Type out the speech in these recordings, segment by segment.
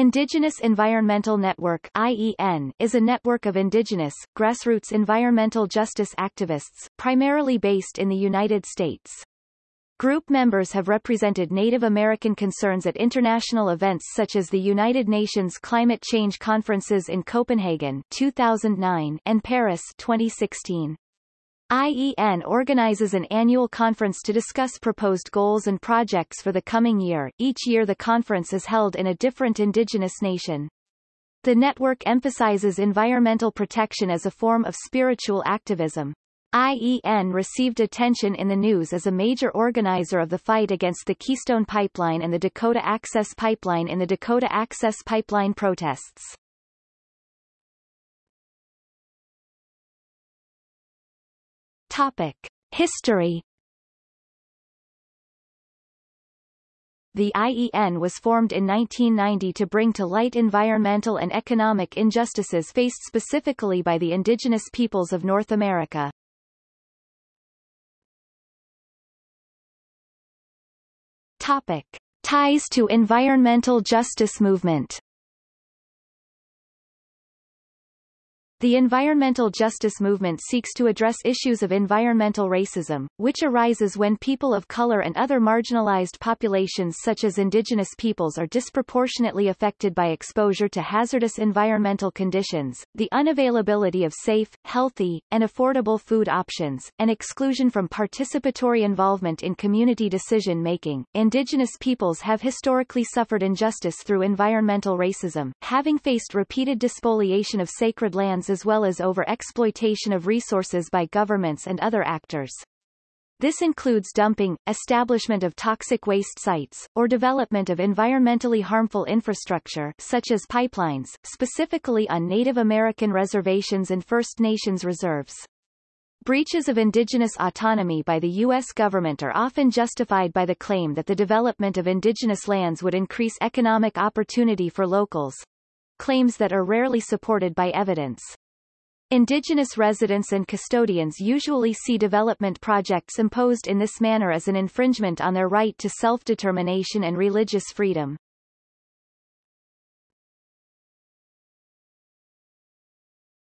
Indigenous Environmental Network IEN, is a network of indigenous, grassroots environmental justice activists, primarily based in the United States. Group members have represented Native American concerns at international events such as the United Nations Climate Change Conferences in Copenhagen 2009 and Paris 2016. IEN organizes an annual conference to discuss proposed goals and projects for the coming year. Each year the conference is held in a different indigenous nation. The network emphasizes environmental protection as a form of spiritual activism. IEN received attention in the news as a major organizer of the fight against the Keystone Pipeline and the Dakota Access Pipeline in the Dakota Access Pipeline protests. Topic. History The IEN was formed in 1990 to bring to light environmental and economic injustices faced specifically by the indigenous peoples of North America. Topic. Ties to environmental justice movement The environmental justice movement seeks to address issues of environmental racism, which arises when people of color and other marginalized populations such as indigenous peoples are disproportionately affected by exposure to hazardous environmental conditions, the unavailability of safe, healthy, and affordable food options, and exclusion from participatory involvement in community decision-making. Indigenous peoples have historically suffered injustice through environmental racism, having faced repeated despoliation of sacred lands as well as over-exploitation of resources by governments and other actors. This includes dumping, establishment of toxic waste sites, or development of environmentally harmful infrastructure such as pipelines, specifically on Native American reservations and First Nations reserves. Breaches of indigenous autonomy by the U.S. government are often justified by the claim that the development of indigenous lands would increase economic opportunity for locals, claims that are rarely supported by evidence. Indigenous residents and custodians usually see development projects imposed in this manner as an infringement on their right to self-determination and religious freedom.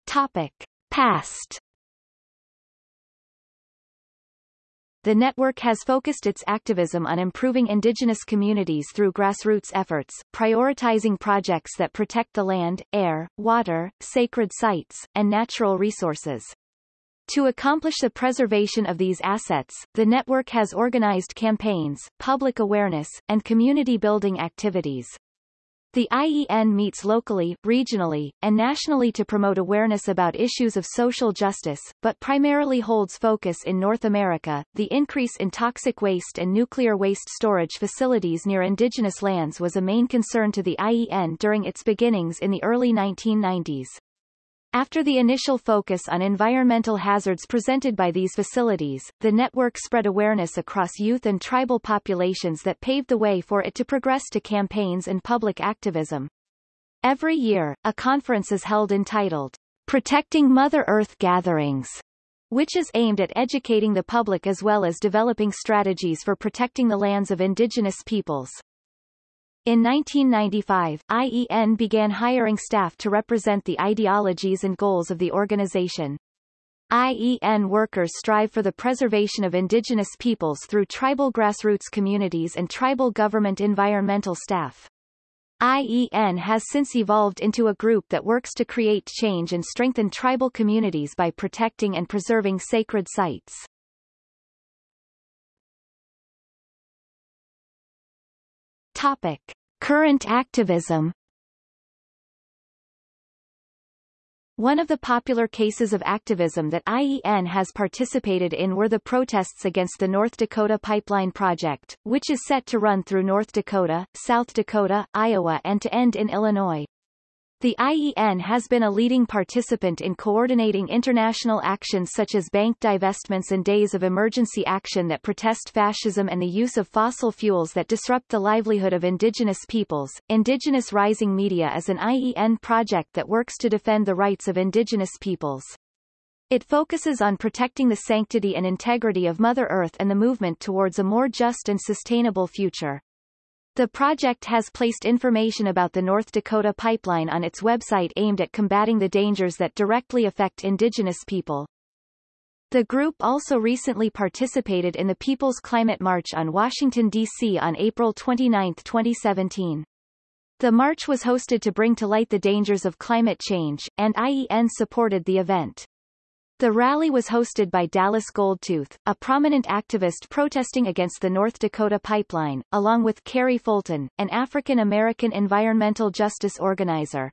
Topic. Past The network has focused its activism on improving indigenous communities through grassroots efforts, prioritizing projects that protect the land, air, water, sacred sites, and natural resources. To accomplish the preservation of these assets, the network has organized campaigns, public awareness, and community building activities. The IEN meets locally, regionally, and nationally to promote awareness about issues of social justice, but primarily holds focus in North America. The increase in toxic waste and nuclear waste storage facilities near indigenous lands was a main concern to the IEN during its beginnings in the early 1990s. After the initial focus on environmental hazards presented by these facilities, the network spread awareness across youth and tribal populations that paved the way for it to progress to campaigns and public activism. Every year, a conference is held entitled Protecting Mother Earth Gatherings, which is aimed at educating the public as well as developing strategies for protecting the lands of indigenous peoples. In 1995, IEN began hiring staff to represent the ideologies and goals of the organization. IEN workers strive for the preservation of indigenous peoples through tribal grassroots communities and tribal government environmental staff. IEN has since evolved into a group that works to create change and strengthen tribal communities by protecting and preserving sacred sites. Topic. Current activism One of the popular cases of activism that IEN has participated in were the protests against the North Dakota Pipeline Project, which is set to run through North Dakota, South Dakota, Iowa and to end in Illinois. The IEN has been a leading participant in coordinating international actions such as bank divestments and days of emergency action that protest fascism and the use of fossil fuels that disrupt the livelihood of indigenous peoples. Indigenous Rising Media is an IEN project that works to defend the rights of indigenous peoples. It focuses on protecting the sanctity and integrity of Mother Earth and the movement towards a more just and sustainable future. The project has placed information about the North Dakota pipeline on its website aimed at combating the dangers that directly affect indigenous people. The group also recently participated in the People's Climate March on Washington, D.C. on April 29, 2017. The march was hosted to bring to light the dangers of climate change, and IEN supported the event. The rally was hosted by Dallas Goldtooth, a prominent activist protesting against the North Dakota pipeline, along with Carrie Fulton, an African-American environmental justice organizer.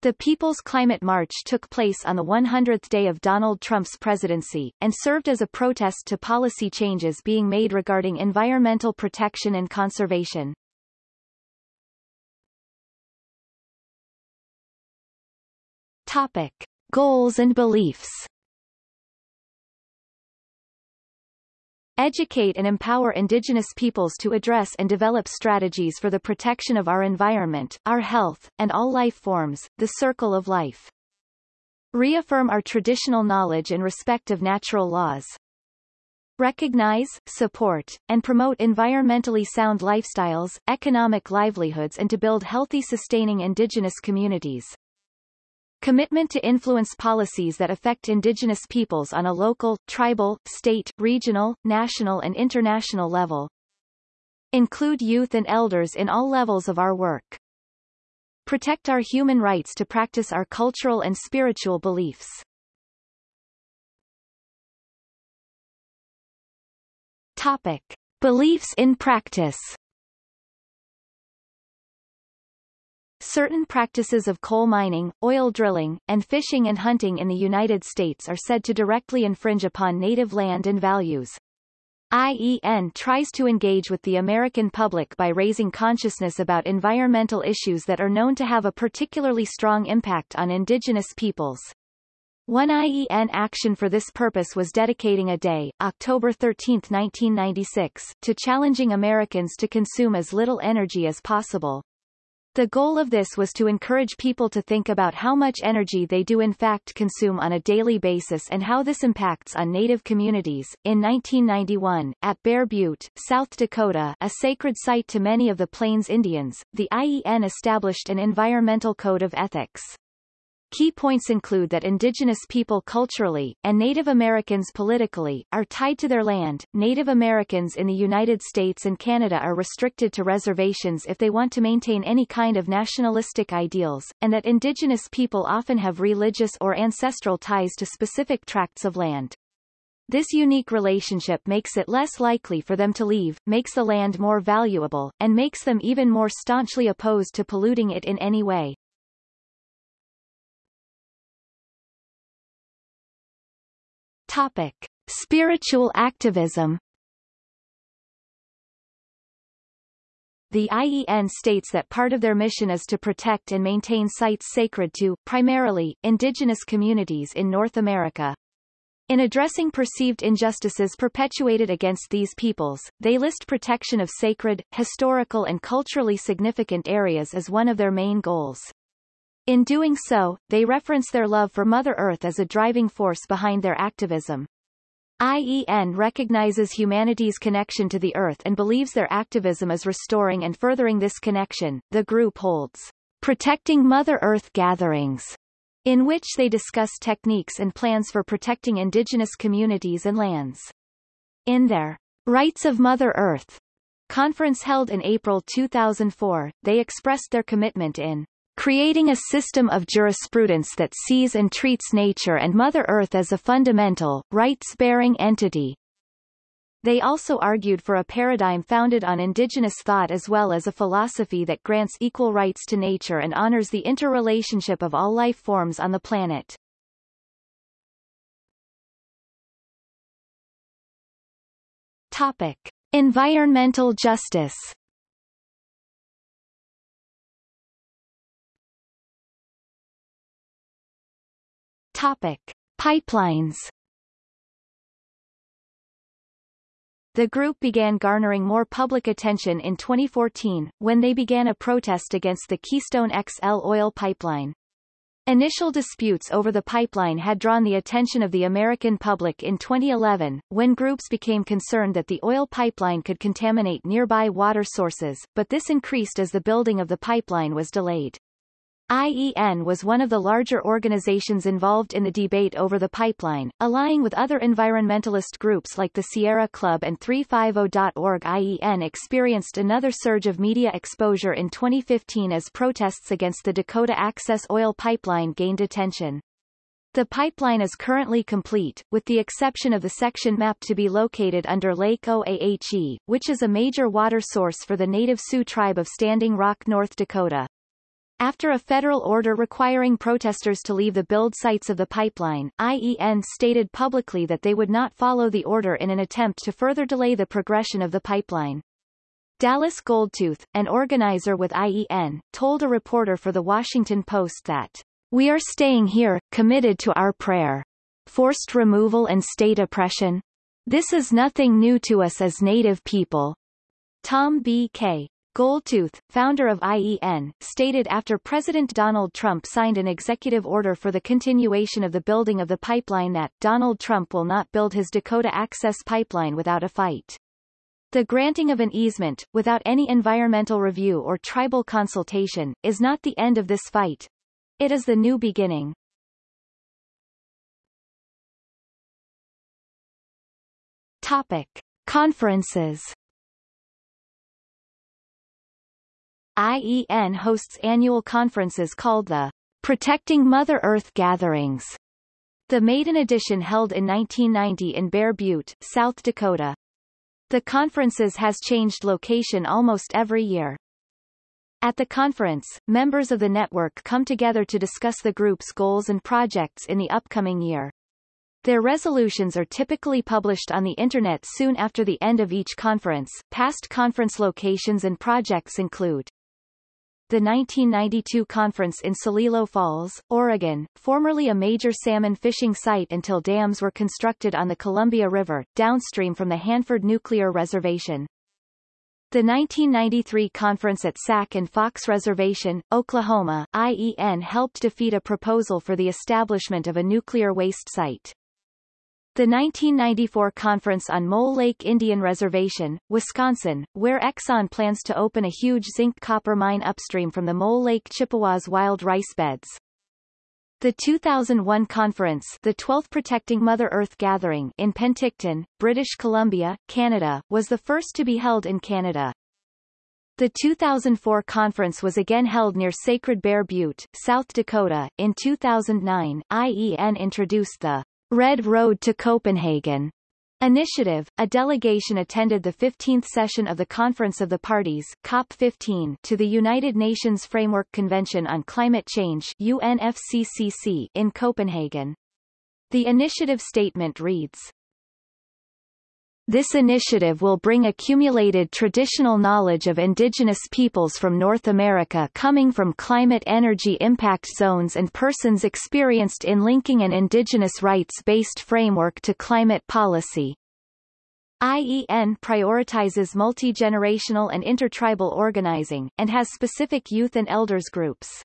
The People's Climate March took place on the 100th day of Donald Trump's presidency, and served as a protest to policy changes being made regarding environmental protection and conservation. Topic. Goals and beliefs Educate and empower indigenous peoples to address and develop strategies for the protection of our environment, our health, and all life forms, the circle of life. Reaffirm our traditional knowledge and respect of natural laws. Recognize, support, and promote environmentally sound lifestyles, economic livelihoods and to build healthy sustaining indigenous communities. Commitment to influence policies that affect indigenous peoples on a local, tribal, state, regional, national and international level. Include youth and elders in all levels of our work. Protect our human rights to practice our cultural and spiritual beliefs. Topic. Beliefs in practice Certain practices of coal mining, oil drilling, and fishing and hunting in the United States are said to directly infringe upon native land and values. IEN tries to engage with the American public by raising consciousness about environmental issues that are known to have a particularly strong impact on indigenous peoples. One IEN action for this purpose was dedicating a day, October 13, 1996, to challenging Americans to consume as little energy as possible. The goal of this was to encourage people to think about how much energy they do in fact consume on a daily basis and how this impacts on Native communities. In 1991, at Bear Butte, South Dakota, a sacred site to many of the Plains Indians, the IEN established an environmental code of ethics. Key points include that indigenous people culturally, and Native Americans politically, are tied to their land. Native Americans in the United States and Canada are restricted to reservations if they want to maintain any kind of nationalistic ideals, and that indigenous people often have religious or ancestral ties to specific tracts of land. This unique relationship makes it less likely for them to leave, makes the land more valuable, and makes them even more staunchly opposed to polluting it in any way. Topic. Spiritual activism The IEN states that part of their mission is to protect and maintain sites sacred to, primarily, indigenous communities in North America. In addressing perceived injustices perpetuated against these peoples, they list protection of sacred, historical and culturally significant areas as one of their main goals. In doing so, they reference their love for Mother Earth as a driving force behind their activism. IEN recognizes humanity's connection to the Earth and believes their activism is restoring and furthering this connection. The group holds Protecting Mother Earth gatherings, in which they discuss techniques and plans for protecting indigenous communities and lands. In their Rights of Mother Earth conference held in April 2004, they expressed their commitment in creating a system of jurisprudence that sees and treats nature and Mother Earth as a fundamental, rights-bearing entity. They also argued for a paradigm founded on indigenous thought as well as a philosophy that grants equal rights to nature and honors the interrelationship of all life forms on the planet. Topic. Environmental justice Topic. Pipelines The group began garnering more public attention in 2014, when they began a protest against the Keystone XL oil pipeline. Initial disputes over the pipeline had drawn the attention of the American public in 2011, when groups became concerned that the oil pipeline could contaminate nearby water sources, but this increased as the building of the pipeline was delayed. IEN was one of the larger organizations involved in the debate over the pipeline, allying with other environmentalist groups like the Sierra Club and 350.org. IEN experienced another surge of media exposure in 2015 as protests against the Dakota Access Oil Pipeline gained attention. The pipeline is currently complete, with the exception of the section mapped to be located under Lake Oahe, which is a major water source for the native Sioux tribe of Standing Rock, North Dakota. After a federal order requiring protesters to leave the build sites of the pipeline, IEN stated publicly that they would not follow the order in an attempt to further delay the progression of the pipeline. Dallas Goldtooth, an organizer with IEN, told a reporter for The Washington Post that, We are staying here, committed to our prayer. Forced removal and state oppression? This is nothing new to us as Native people. Tom B. K. Goldtooth, founder of IEN, stated after President Donald Trump signed an executive order for the continuation of the building of the pipeline that, Donald Trump will not build his Dakota Access Pipeline without a fight. The granting of an easement, without any environmental review or tribal consultation, is not the end of this fight. It is the new beginning. Topic. Conferences IEN hosts annual conferences called the Protecting Mother Earth Gatherings. The maiden edition held in 1990 in Bear Butte, South Dakota. The conferences has changed location almost every year. At the conference, members of the network come together to discuss the group's goals and projects in the upcoming year. Their resolutions are typically published on the Internet soon after the end of each conference. Past conference locations and projects include the 1992 conference in Celilo Falls, Oregon, formerly a major salmon fishing site until dams were constructed on the Columbia River, downstream from the Hanford Nuclear Reservation. The 1993 conference at Sac and Fox Reservation, Oklahoma, IEN helped defeat a proposal for the establishment of a nuclear waste site. The 1994 Conference on Mole Lake Indian Reservation, Wisconsin, where Exxon plans to open a huge zinc-copper mine upstream from the Mole Lake Chippewas wild rice beds. The 2001 conference the 12th Protecting Mother Earth Gathering in Penticton, British Columbia, Canada, was the first to be held in Canada. The 2004 conference was again held near Sacred Bear Butte, South Dakota. In 2009, IEN introduced the Red Road to Copenhagen initiative, a delegation attended the 15th session of the Conference of the Parties COP15 to the United Nations Framework Convention on Climate Change UNFCCC in Copenhagen. The initiative statement reads, this initiative will bring accumulated traditional knowledge of indigenous peoples from North America coming from climate energy impact zones and persons experienced in linking an indigenous rights-based framework to climate policy. IEN prioritizes multi-generational and intertribal organizing, and has specific youth and elders groups.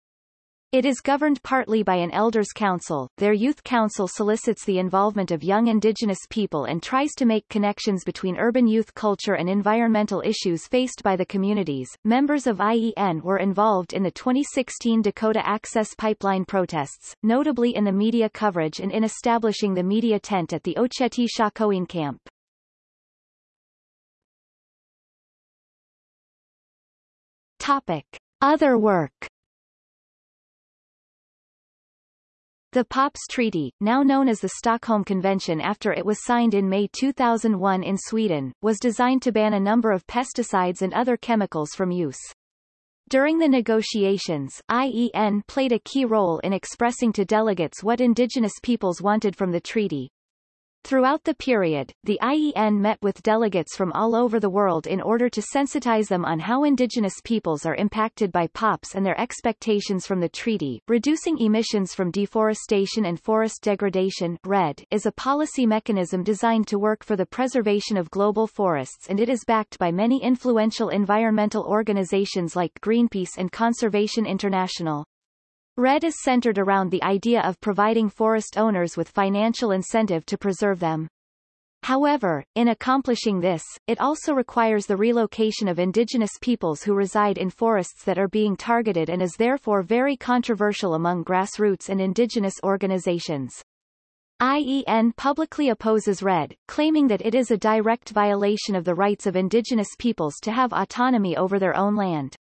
It is governed partly by an Elders Council. Their Youth Council solicits the involvement of young Indigenous people and tries to make connections between urban youth culture and environmental issues faced by the communities. Members of IEN were involved in the 2016 Dakota Access Pipeline protests, notably in the media coverage and in establishing the media tent at the Oceti Sakowin camp. Topic. Other work The POPs Treaty, now known as the Stockholm Convention after it was signed in May 2001 in Sweden, was designed to ban a number of pesticides and other chemicals from use. During the negotiations, IEN played a key role in expressing to delegates what indigenous peoples wanted from the treaty, Throughout the period, the IEN met with delegates from all over the world in order to sensitize them on how indigenous peoples are impacted by POPs and their expectations from the treaty. Reducing emissions from deforestation and forest degradation REDD, is a policy mechanism designed to work for the preservation of global forests and it is backed by many influential environmental organizations like Greenpeace and Conservation International. REDD is centered around the idea of providing forest owners with financial incentive to preserve them. However, in accomplishing this, it also requires the relocation of indigenous peoples who reside in forests that are being targeted and is therefore very controversial among grassroots and indigenous organizations. IEN publicly opposes REDD, claiming that it is a direct violation of the rights of indigenous peoples to have autonomy over their own land.